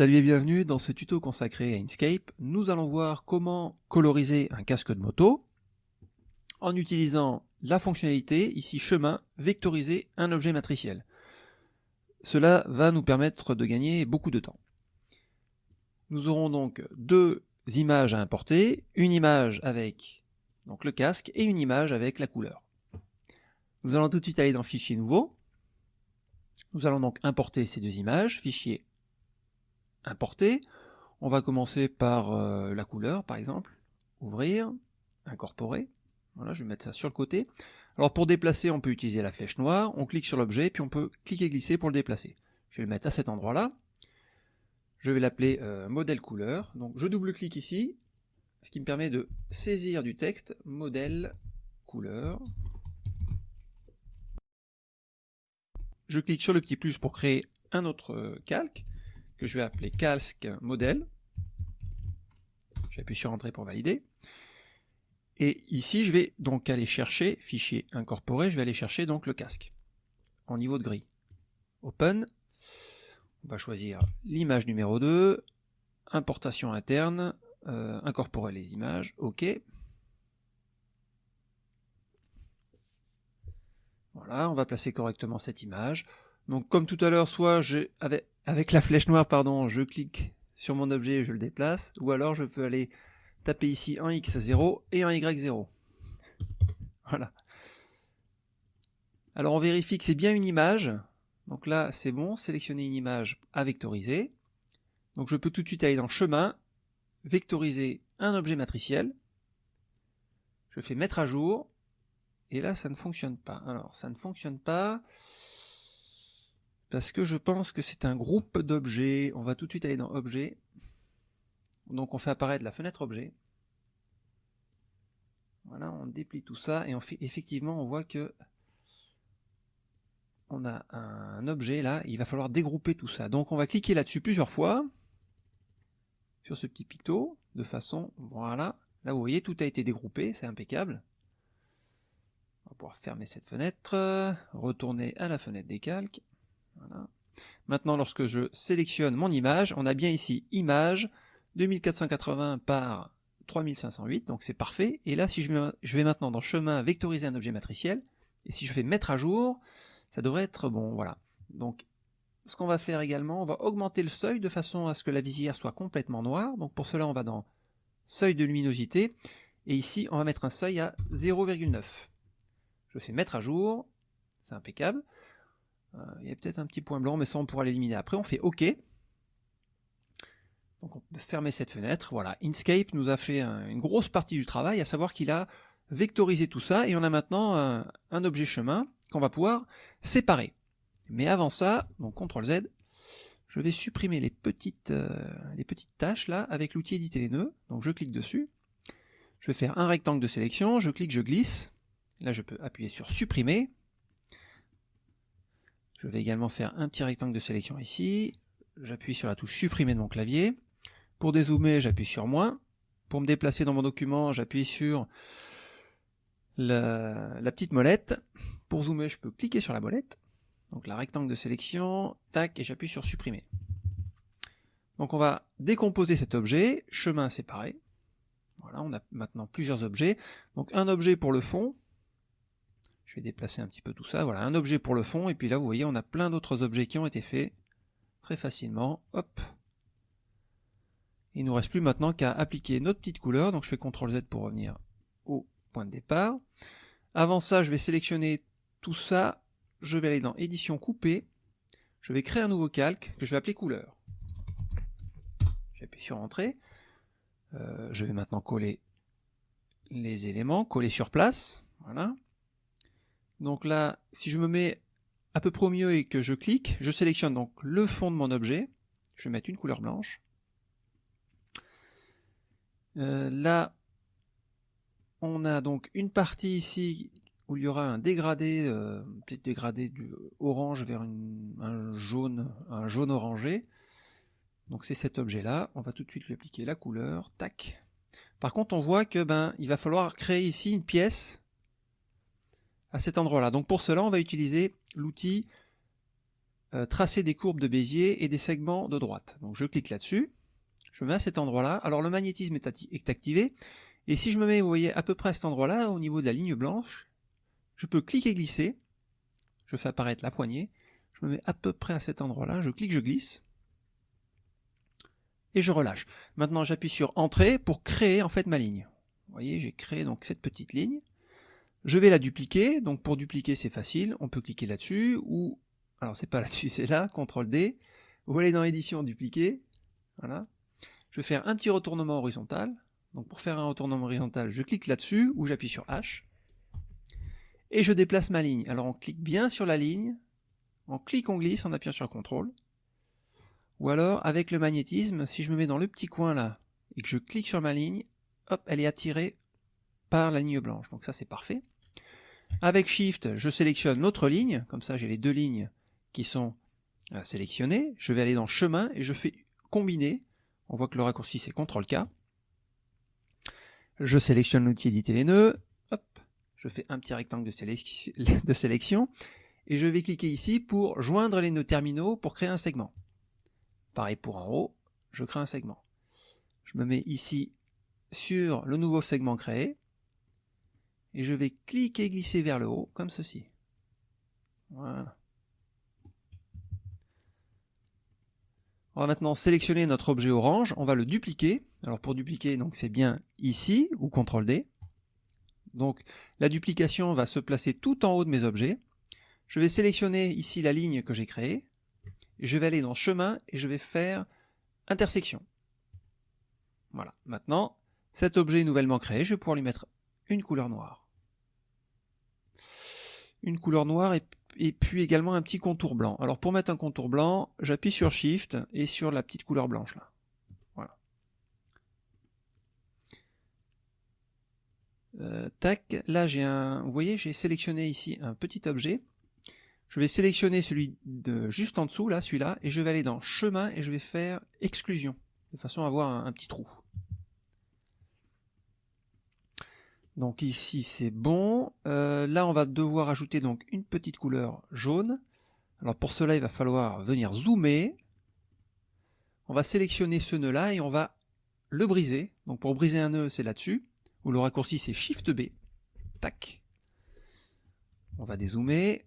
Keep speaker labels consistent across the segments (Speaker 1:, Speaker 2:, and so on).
Speaker 1: Salut et bienvenue dans ce tuto consacré à Inkscape. Nous allons voir comment coloriser un casque de moto en utilisant la fonctionnalité, ici chemin, vectoriser un objet matriciel. Cela va nous permettre de gagner beaucoup de temps. Nous aurons donc deux images à importer, une image avec donc, le casque et une image avec la couleur. Nous allons tout de suite aller dans Fichier nouveau. Nous allons donc importer ces deux images, Fichier importer. On va commencer par euh, la couleur, par exemple. Ouvrir, incorporer. Voilà, je vais mettre ça sur le côté. Alors pour déplacer, on peut utiliser la flèche noire. On clique sur l'objet, puis on peut cliquer et glisser pour le déplacer. Je vais le mettre à cet endroit-là. Je vais l'appeler euh, modèle couleur. Donc je double-clique ici, ce qui me permet de saisir du texte modèle couleur. Je clique sur le petit plus pour créer un autre euh, calque que je vais appeler casque modèle. J'appuie sur Entrée pour valider. Et ici, je vais donc aller chercher, fichier incorporé, je vais aller chercher donc le casque en niveau de gris. Open. On va choisir l'image numéro 2, importation interne, euh, incorporer les images, OK. Voilà, on va placer correctement cette image. Donc comme tout à l'heure, soit j'ai avec, la flèche noire, pardon, je clique sur mon objet et je le déplace, ou alors je peux aller taper ici un X0 et un Y0. Voilà. Alors on vérifie que c'est bien une image. Donc là, c'est bon, sélectionner une image à vectoriser. Donc je peux tout de suite aller dans chemin, vectoriser un objet matriciel. Je fais mettre à jour. Et là, ça ne fonctionne pas. Alors, ça ne fonctionne pas parce que je pense que c'est un groupe d'objets. On va tout de suite aller dans Objet. Donc on fait apparaître la fenêtre Objet. Voilà, on déplie tout ça et effectivement, on voit que on a un objet là, il va falloir dégrouper tout ça. Donc on va cliquer là-dessus plusieurs fois, sur ce petit picto, de façon, voilà, là vous voyez, tout a été dégroupé, c'est impeccable. On va pouvoir fermer cette fenêtre, retourner à la fenêtre des calques. Maintenant, lorsque je sélectionne mon image, on a bien ici image 2480 par 3508, donc c'est parfait. Et là, si je vais, maintenant dans chemin vectoriser un objet matriciel, et si je fais mettre à jour, ça devrait être bon, voilà. Donc, ce qu'on va faire également, on va augmenter le seuil de façon à ce que la visière soit complètement noire. Donc pour cela, on va dans seuil de luminosité, et ici, on va mettre un seuil à 0,9. Je fais mettre à jour, c'est impeccable. Euh, il y a peut-être un petit point blanc, mais ça on pourra l'éliminer après. On fait OK. Donc on peut fermer cette fenêtre. Voilà, Inkscape nous a fait une grosse partie du travail, à savoir qu'il a vectorisé tout ça, et on a maintenant un, objet chemin qu'on va pouvoir séparer. Mais avant ça, donc CTRL Z, je vais supprimer les petites, euh, les petites tâches là avec l'outil éditer les nœuds. Donc je clique dessus. Je vais faire un rectangle de sélection, je clique, je glisse. Là je peux appuyer sur supprimer. Je vais également faire un petit rectangle de sélection ici. J'appuie sur la touche supprimer de mon clavier. Pour dézoomer, j'appuie sur moins. Pour me déplacer dans mon document, j'appuie sur la, petite molette. Pour zoomer, je peux cliquer sur la molette. Donc la rectangle de sélection, tac, et j'appuie sur supprimer. Donc on va décomposer cet objet, chemin séparé. Voilà, on a maintenant plusieurs objets. Donc un objet pour le fond, je vais déplacer un petit peu tout ça. Voilà, un objet pour le fond. Et puis là, vous voyez, on a plein d'autres objets qui ont été faits très facilement. Hop. Il nous reste plus maintenant qu'à appliquer notre petite couleur. Donc je fais CTRL Z pour revenir au point de départ. Avant ça, je vais sélectionner tout ça. Je vais aller dans édition coupée. Je vais créer un nouveau calque que je vais appeler couleur. J'appuie sur entrée. Euh, je vais maintenant coller les éléments, coller sur place. Voilà. Donc là, si je me mets à peu près au milieu et que je clique, je sélectionne donc le fond de mon objet. Je vais mettre une couleur blanche. Euh, là, on a donc une partie ici où il y aura un dégradé, euh, peut-être dégradé du orange vers un jaune, un jaune orangé. Donc c'est cet objet-là. On va tout de suite lui appliquer la couleur. Tac. Par contre, on voit que ben il va falloir créer ici une pièce à cet endroit-là. Donc pour cela, on va utiliser l'outil euh, tracer des courbes de Bézier et des segments de droite. Donc je clique là-dessus, je me mets à cet endroit-là. Alors le magnétisme est, activé, et si je me mets, vous voyez, à peu près à cet endroit-là, au niveau de la ligne blanche, je peux cliquer glisser, je fais apparaître la poignée, je me mets à peu près à cet endroit-là, je clique, je glisse, et je relâche. Maintenant j'appuie sur Entrée pour créer en fait ma ligne. Vous voyez, j'ai créé donc cette petite ligne. Je vais la dupliquer, donc pour dupliquer c'est facile, on peut cliquer là-dessus, ou alors c'est pas là-dessus, c'est là, CTRL D. Vous allez dans édition, dupliquer. Voilà. Je vais faire un petit retournement horizontal. Donc pour faire un retournement horizontal, je clique là-dessus ou j'appuie sur H. Et je déplace ma ligne. Alors on clique bien sur la ligne, on clique, on glisse en appuyant sur CTRL. Ou alors avec le magnétisme, si je me mets dans le petit coin là et que je clique sur ma ligne, hop, elle est attirée par la ligne blanche. Donc ça c'est parfait. Avec Shift, je sélectionne l'autre ligne, comme ça j'ai les deux lignes qui sont euh, sélectionnés. Je vais aller dans chemin et je fais combiner. On voit que le raccourci c'est CTRL K. Je sélectionne l'outil éditer les nœuds. Hop, je fais un petit rectangle de, de sélection. Et je vais cliquer ici pour joindre les nœuds terminaux pour créer un segment. Pareil pour en haut, je crée un segment. Je me mets ici sur le nouveau segment créé. Et je vais cliquer et glisser vers le haut, comme ceci. Voilà. On va maintenant sélectionner notre objet orange, on va le dupliquer. Alors pour dupliquer, donc c'est bien ici, ou CTRL D. Donc la duplication va se placer tout en haut de mes objets. Je vais sélectionner ici la ligne que j'ai créée. Je vais aller dans chemin et je vais faire intersection. Voilà. Maintenant, cet objet nouvellement créé, je vais pouvoir lui mettre une couleur noire. Une couleur noire et puis également un petit contour blanc. Alors pour mettre un contour blanc, j'appuie sur Shift et sur la petite couleur blanche là. Voilà. Euh, tac, là j'ai un, vous voyez, j'ai sélectionné ici un petit objet. Je vais sélectionner celui de juste en dessous, là, celui-là, et je vais aller dans chemin et je vais faire exclusion, de façon à avoir un petit trou. Donc ici c'est bon. Euh, là on va devoir ajouter donc une petite couleur jaune. Alors pour cela il va falloir venir zoomer. On va sélectionner ce nœud là et on va le briser. Donc pour briser un nœud c'est là-dessus. Ou le raccourci c'est Shift B. Tac. On va dézoomer.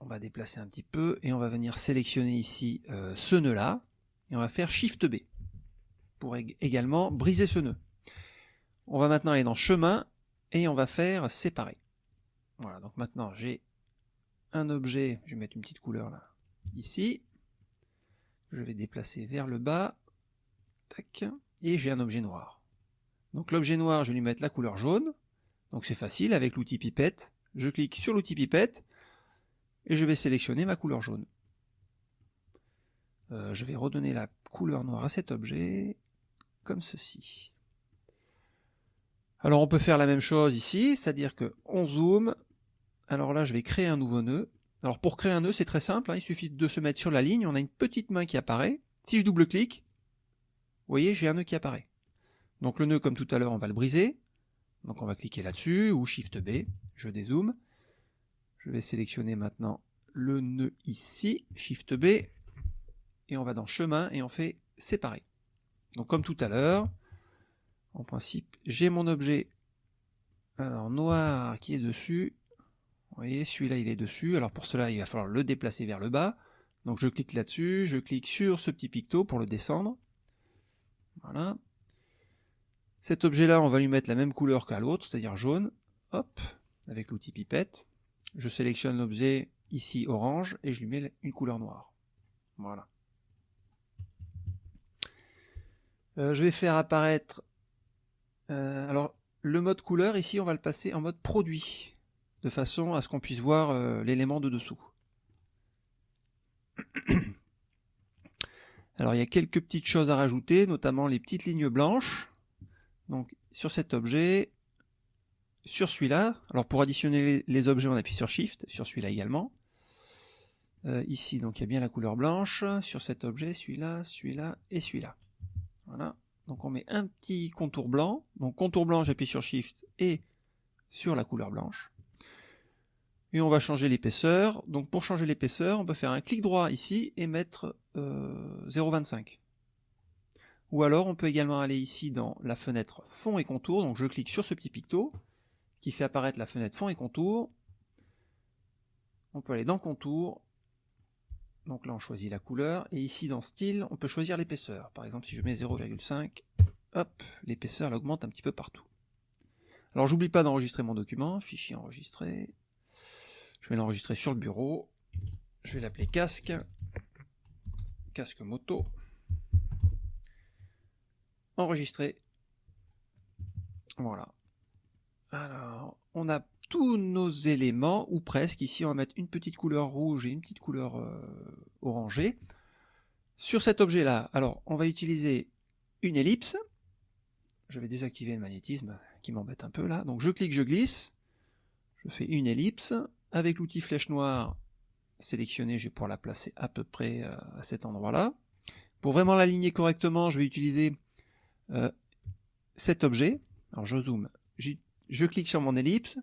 Speaker 1: On va déplacer un petit peu et on va venir sélectionner ici euh, ce nœud là. Et on va faire Shift B. Pour également briser ce nœud. On va maintenant aller dans chemin et on va faire séparer. Voilà, donc maintenant j'ai un objet, je vais mettre une petite couleur là, ici, je vais déplacer vers le bas, tac, et j'ai un objet noir. Donc l'objet noir, je vais lui mettre la couleur jaune, donc c'est facile, avec l'outil pipette, je clique sur l'outil pipette, et je vais sélectionner ma couleur jaune. Euh, je vais redonner la couleur noire à cet objet, comme ceci. Alors on peut faire la même chose ici, c'est-à-dire que on zoome, alors là je vais créer un nouveau nœud. Alors pour créer un nœud c'est très simple, hein. il suffit de se mettre sur la ligne, on a une petite main qui apparaît. Si je double-clique, vous voyez j'ai un nœud qui apparaît. Donc le nœud comme tout à l'heure on va le briser, donc on va cliquer là-dessus, ou Shift B, je dézoome. Je vais sélectionner maintenant le nœud ici, Shift B, et on va dans chemin et on fait séparer. Donc comme tout à l'heure, en principe, j'ai mon objet alors noir qui est dessus. Vous voyez, celui-là il est dessus. Alors pour cela, il va falloir le déplacer vers le bas. Donc je clique là-dessus, je clique sur ce petit picto pour le descendre. Voilà. Cet objet-là, on va lui mettre la même couleur qu'à l'autre, c'est-à-dire jaune. Hop, avec l'outil pipette. Je sélectionne l'objet ici orange et je lui mets une couleur noire. Voilà. Euh, je vais faire apparaître euh, alors, le mode couleur, ici, on va le passer en mode produit, de façon à ce qu'on puisse voir euh, l'élément de dessous. Alors, il y a quelques petites choses à rajouter, notamment les petites lignes blanches. Donc, sur cet objet, sur celui-là, alors pour additionner les objets, on appuie sur Shift, sur celui-là également. Euh, ici, donc il y a bien la couleur blanche, sur cet objet, celui-là, celui-là et celui-là. Voilà. Donc on met un petit contour blanc. Donc contour blanc, j'appuie sur Shift et sur la couleur blanche. Et on va changer l'épaisseur. Donc pour changer l'épaisseur, on peut faire un clic droit ici et mettre euh, 0,25. Ou alors on peut également aller ici dans la fenêtre fond et contour. Donc je clique sur ce petit picto qui fait apparaître la fenêtre fond et contour. On peut aller dans contour. Donc là on choisit la couleur. Et ici dans style, on peut choisir l'épaisseur. Par exemple si je mets 0,5, hop, l'épaisseur augmente un petit peu partout. Alors j'oublie pas d'enregistrer mon document, fichier enregistré. Je vais l'enregistrer sur le bureau. Je vais l'appeler casque. Casque moto. Enregistrer. Voilà. Alors, on a tous nos éléments, ou presque. Ici, on va mettre une petite couleur rouge et une petite couleur euh, orangée. Sur cet objet-là, alors, on va utiliser une ellipse. Je vais désactiver le magnétisme qui m'embête un peu là. Donc je clique, je glisse. Je fais une ellipse. Avec l'outil flèche noire sélectionné, je vais pouvoir la placer à peu près euh, à cet endroit-là. Pour vraiment l'aligner correctement, je vais utiliser euh, cet objet. Alors je zoome, je clique sur mon ellipse,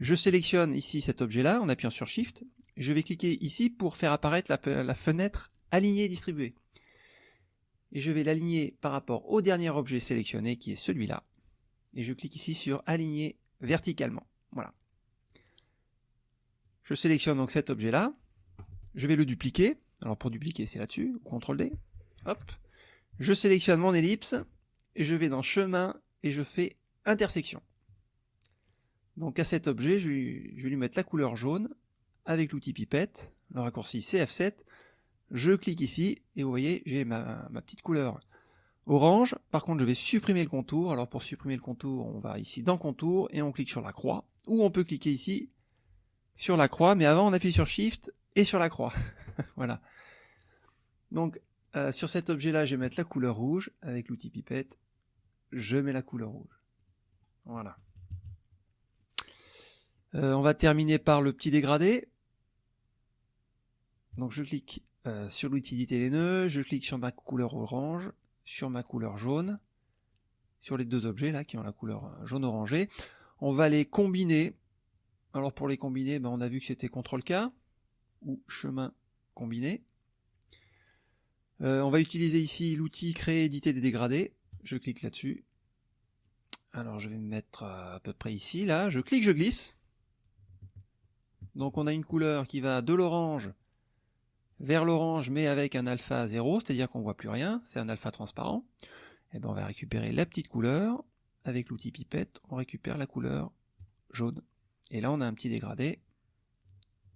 Speaker 1: je sélectionne ici cet objet-là en appuyant sur Shift. Je vais cliquer ici pour faire apparaître la, fenêtre alignée et distribuée. Et je vais l'aligner par rapport au dernier objet sélectionné qui est celui-là. Et je clique ici sur aligner verticalement. Voilà. Je sélectionne donc cet objet-là. Je vais le dupliquer. Alors pour dupliquer, c'est là-dessus. CTRL D. Hop. Je sélectionne mon ellipse. Et je vais dans chemin et je fais intersection. Donc à cet objet, je, vais lui mettre la couleur jaune avec l'outil pipette, le raccourci CF7. Je clique ici et vous voyez, j'ai ma, petite couleur orange. Par contre, je vais supprimer le contour. Alors pour supprimer le contour, on va ici dans contour et on clique sur la croix. Ou on peut cliquer ici sur la croix, mais avant on appuie sur Shift et sur la croix. voilà. Donc euh, sur cet objet-là, je vais mettre la couleur rouge avec l'outil pipette. Je mets la couleur rouge. Voilà. Euh, on va terminer par le petit dégradé. Donc je clique euh, sur l'outil les nœuds, je clique sur ma couleur orange, sur ma couleur jaune, sur les deux objets là qui ont la couleur jaune orangé. On va les combiner alors pour les combiner, ben on a vu que c'était CTRL-K ou chemin combiné. Euh, on va utiliser ici l'outil créer, éditer des dégradés. Je clique là-dessus. Alors je vais me mettre à peu près ici, là. Je clique, je glisse. Donc on a une couleur qui va de l'orange vers l'orange, mais avec un alpha 0, c'est-à-dire qu'on voit plus rien, c'est un alpha transparent. Et eh ben on va récupérer la petite couleur. Avec l'outil pipette, on récupère la couleur jaune. Et là, on a un petit dégradé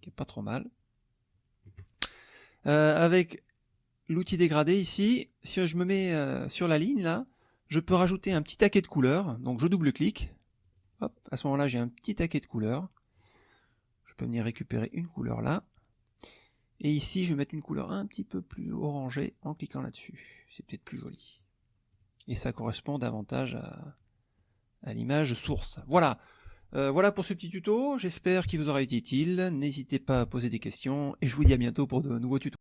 Speaker 1: qui est pas trop mal. Euh, avec l'outil dégradé ici, si je me mets euh, sur la ligne là, je peux rajouter un petit taquet de couleur. Donc je double-clique. à ce moment-là, j'ai un petit taquet de couleur. Peux venir récupérer une couleur là. Et ici, je vais mettre une couleur un petit peu plus orangée en cliquant là-dessus. C'est peut-être plus joli. Et ça correspond davantage à, à l'image source. Voilà. Euh, voilà pour ce petit tuto, j'espère qu'il vous aura été utile, n'hésitez pas à poser des questions, et je vous dis à bientôt pour de nouveaux tutos.